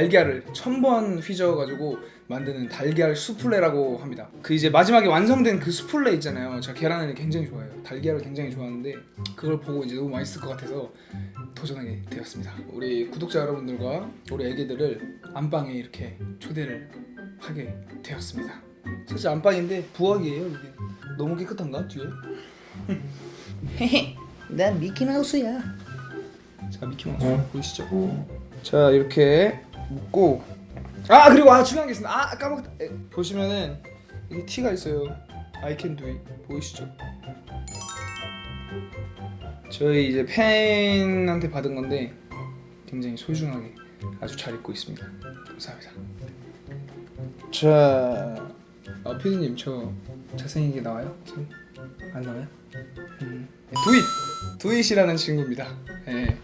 달걀을 천 번 휘저어가지고 만드는 달걀 수플레라고 합니다. 그 이제 마지막에 완성된 그 수플레 있잖아요. 제가 계란을 굉장히 좋아해요. 달걀을 굉장히 좋아하는데 그걸 보고 이제 너무 맛있을 것 같아서 도전하게 되었습니다. 우리 구독자 여러분들과 우리 애기들을 안방에 이렇게 초대를 하게 되었습니다. 사실 안방인데 부엌이에요 여기. 너무 깨끗한가 뒤에? 헤헤 난 미키마우스야. 자 미키마우스 보이시죠? 자 이렇게 묶고. 아 그리고 아 중요한 게 있습니다. 아 까먹었다. 에, 보시면은 이게 티가 있어요. I can do it. 보이시죠? 저희 이제 팬한테 받은 건데 굉장히 소중하게 아주 잘 입고 있습니다. 감사합니다. 자 아, 피디님 저 잘생기게 나와요? 안 나와요? 음. 두잇! 두잇이라는 친구입니다 예.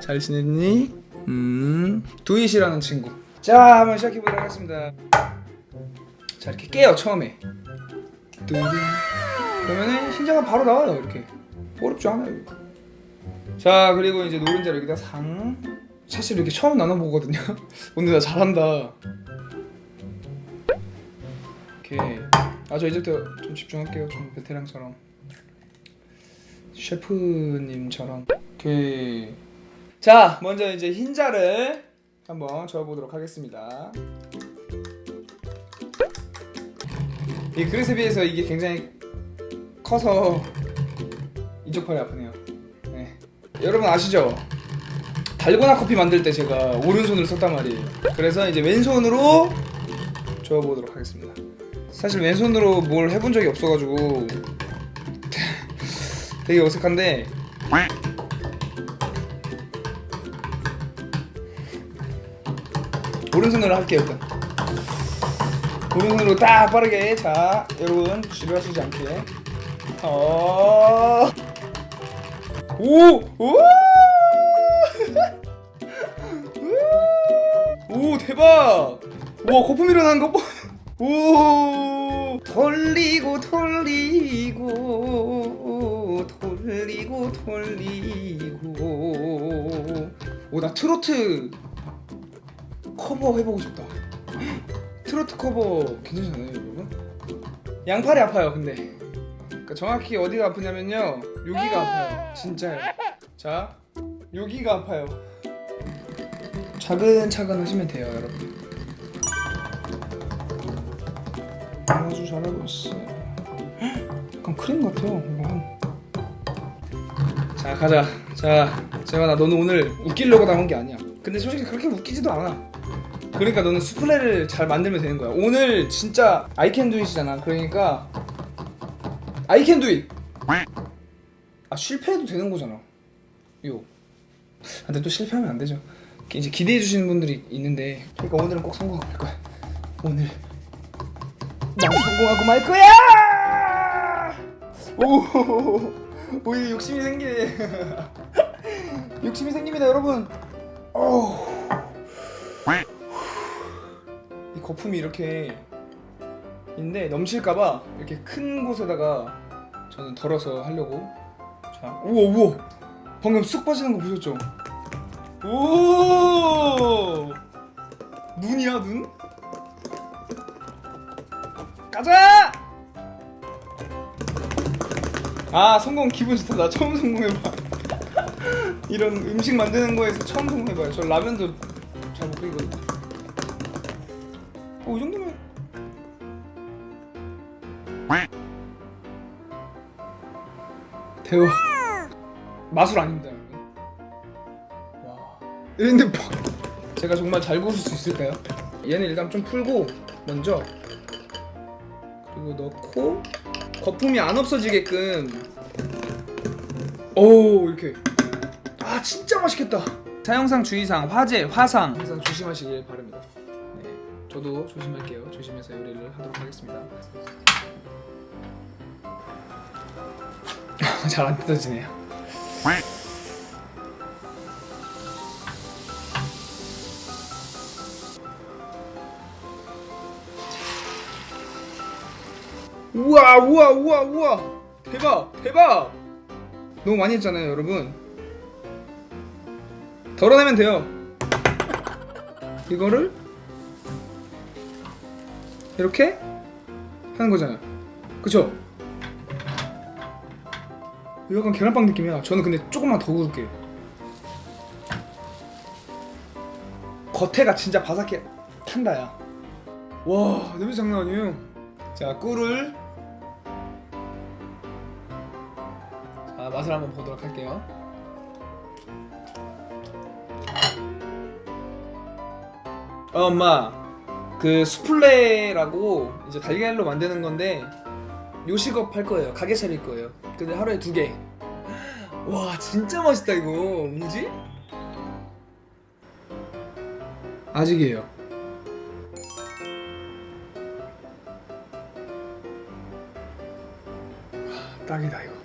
잘 지냈니? 음. 두잇이라는 친구 자 한번 시작해보도록 하겠습니다 자 이렇게 깨요 처음에 두둥 그러면은 흰자가 바로 나와요 이렇게 어렵지 않아요 자 그리고 이제 노른자를 여기다 상 사실 이렇게 처음 나눠보거든요 오늘 나 잘한다 이렇게 아 저 이제부터 좀 집중할게요. 좀 베테랑처럼. 셰프님처럼. 이렇게 자 먼저 이제 흰자를 한번 저어보도록 하겠습니다. 이 그릇에 비해서 이게 굉장히 커서 이쪽 팔이 아프네요. 네. 여러분 아시죠? 달고나 커피 만들 때 제가 오른손을 썼단 말이에요. 그래서 이제 왼손으로 저어보도록 하겠습니다 사실 왼손으로 뭘 해본 적이 없어가지고 되게 어색한데 오른손으로 할게요 일단 오른손으로 딱 빠르게 자 여러분 지루하시지 않게 어... 오! 오! 오 대박! 와 거품 일어나는 거 봐! 오 돌리고 돌리고 돌리고 돌리고. 오 나 트로트 커버 해보고 싶다. 트로트 커버 괜찮잖아요 여러분? 양팔이 아파요 근데. 그러니까 정확히 어디가 아프냐면요 여기가 아파요 진짜요 자 여기가 아파요. 차근차근 하시면 돼요 여러분 아주 잘하고 있어요 약간 크림 같아요 이거 자 가자. 자 재환아 너는 오늘 웃기려고 나온 게 아니야. 근데 솔직히 그렇게 웃기지도 않아. 그러니까 너는 수플레를 잘 만들면 되는 거야. 오늘 진짜 it이잖아. 그러니까 it. 아 실패해도 되는 거잖아. 요. 아, 근데 또 실패하면 안 되죠. 이제 기대해 주시는 분들이 있는데 그러니까 오늘은 꼭말 거야. 오늘 난 성공하고 말 거야! 오, 오 욕심이 생기네. 욕심이 생깁니다 여러분. 어우. 이 거품이 이렇게 있는데 넘칠까봐 이렇게 큰 곳에다가 저는 덜어서 하려고. 자 우와 우와. 방금 쑥 빠지는 거 보셨죠? 오! 눈이야 눈? 가자! 아 성공 기분 좋다. 나 처음 성공해봐. 이런 음식 만드는 거에서 처음 성공해봐요. 저 라면도 잘 못 끓이거든요. 어, 이 정도면 대박 마술 아닙니다 여러분. 와. 근데 뭐 제가 정말 잘 구울 수 있을까요? 얘는 일단 좀 풀고 먼저 넣고 거품이 안 없어지게끔. 오 이렇게. 아 진짜 맛있겠다. 사용상 주의사항 화재 화상. 항상 조심하시길 바랍니다. 네 저도 조심할게요. 조심해서 요리를 하도록 하겠습니다. 잘 안 뜯어지네요 와 우와 우와 우와. 대박 대박. 너무 많이 했잖아요 여러분. 덜어내면 돼요. 이거를 이렇게 하는 거잖아요. 그쵸? 약간 계란빵 느낌이야. 저는 근데 조금만 더 구울게요 겉에가 진짜 바삭해. 탄다야. 와 냄새 장난 아니에요. 자 꿀을 맛을 한번 보도록 할게요. 어, 엄마. 그 수플레라고 이제 달걀로 만드는 건데 요식업 할 거예요. 가게 차릴 거예요. 근데 하루에 두개와 진짜 맛있다 이거. 뭐지? 아직이에요. 아, 딱이다 이거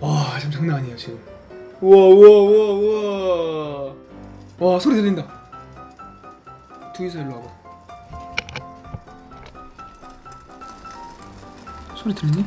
와 지금 장난 아니에요 지금. 우와 우와 우와 우와. 와 소리 들린다. 둘이서 일로 와봐 소리 들리니?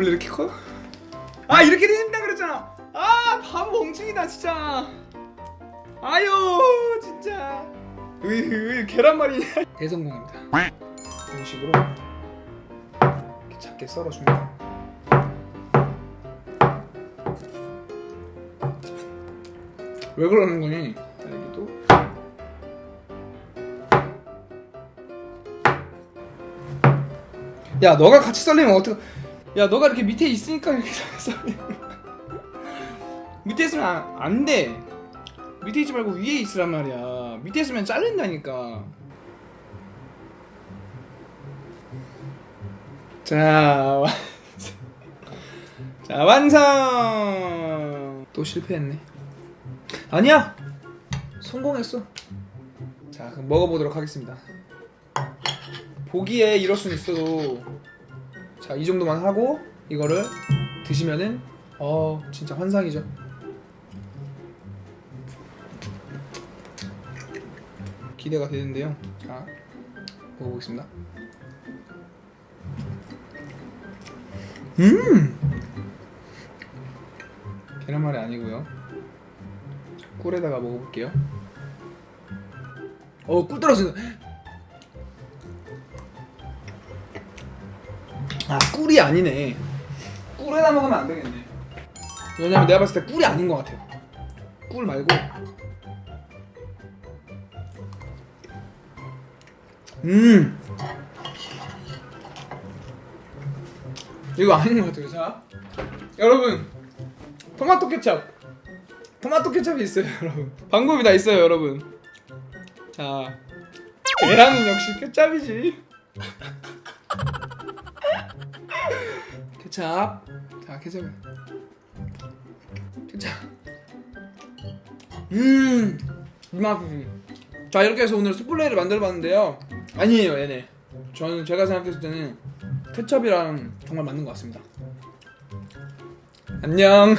원래 이렇게 커? 아 이렇게 된다 그랬잖아. 아 바보 멍청이다 진짜. 아유 진짜. 왜, 왜 계란말이냐 대성공입니다. 이런 식으로 이렇게 작게 썰어줍니다. 왜 그러는 거니? 딸기도. 야 너가 같이 썰리면 어떡 야 너가 이렇게 밑에 있으니까 이렇게. 밑에 있으면 안, 안 돼. 밑에 있지 말고 위에 있으란 말이야. 밑에 있으면 잘린다니까. 자. 자, 완성. 또 실패했네. 아니야. 성공했어. 자, 그럼 먹어보도록 하겠습니다. 보기에 이럴 수는 있어도 자, 이 정도만 하고 이거를 드시면은 어, 진짜 환상이죠. 기대가 되는데요. 자, 먹어보겠습니다. 음! 계란말이 아니고요. 꿀에다가 먹어볼게요. 어, 꿀 떨어진다. 아, 꿀이 아니네. 꿀에다 먹으면 안 되겠네. 왜냐면 내가 봤을 때 꿀이 아닌 것 같아요. 꿀 말고. 음. 이거 아닌 것 같아요. 자, 여러분, 토마토 케첩. 토마토 케첩이 있어요, 여러분. 방법이 다 있어요, 여러분. 자, 계란은 역시 케첩이지. 케찹. 자, 케찹. 케찹. 음, 이 맛이. 자, 이렇게 해서 오늘 스플레이를 만들어봤는데요. 아니에요, 얘네. 저는 제가 생각했을 때는 케첩이랑 정말 맞는 것 같습니다. 안녕.